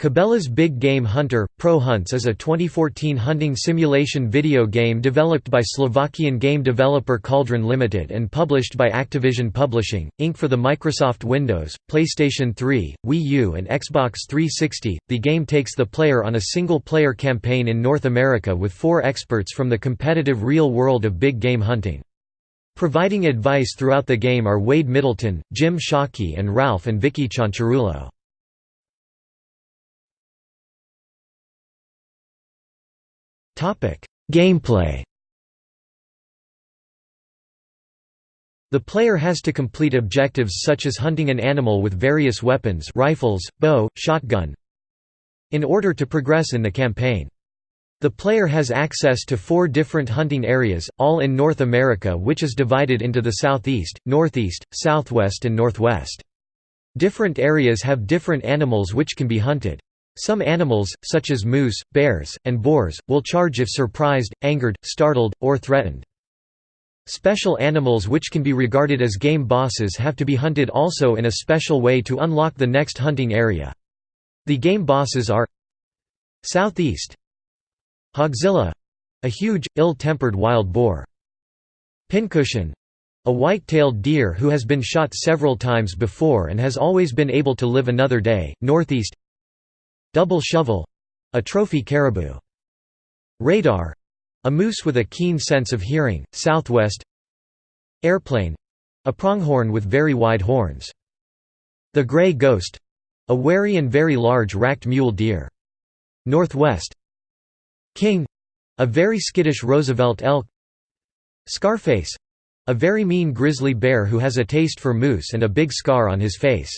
Cabela's Big Game Hunter – Pro Hunts is a 2014 hunting simulation video game developed by Slovakian game developer Cauldron Limited and published by Activision Publishing, Inc. for the Microsoft Windows, PlayStation 3, Wii U and Xbox 360. The game takes the player on a single-player campaign in North America with four experts from the competitive real world of big game hunting. Providing advice throughout the game are Wade Middleton, Jim Shockey and Ralph and Vicky Cianciarulo. Gameplay The player has to complete objectives such as hunting an animal with various weapons rifles, bow, shotgun in order to progress in the campaign. The player has access to four different hunting areas, all in North America which is divided into the southeast, northeast, southwest and northwest. Different areas have different animals which can be hunted. Some animals, such as moose, bears, and boars, will charge if surprised, angered, startled, or threatened. Special animals which can be regarded as game bosses have to be hunted also in a special way to unlock the next hunting area. The game bosses are Southeast Hogzilla — a huge, ill-tempered wild boar. Pincushion — a white-tailed deer who has been shot several times before and has always been able to live another day, northeast Double shovel — a trophy caribou. Radar — a moose with a keen sense of hearing, southwest. Airplane — a pronghorn with very wide horns. The Grey Ghost — a wary and very large racked mule deer. Northwest. King — a very skittish Roosevelt elk. Scarface — a very mean grizzly bear who has a taste for moose and a big scar on his face.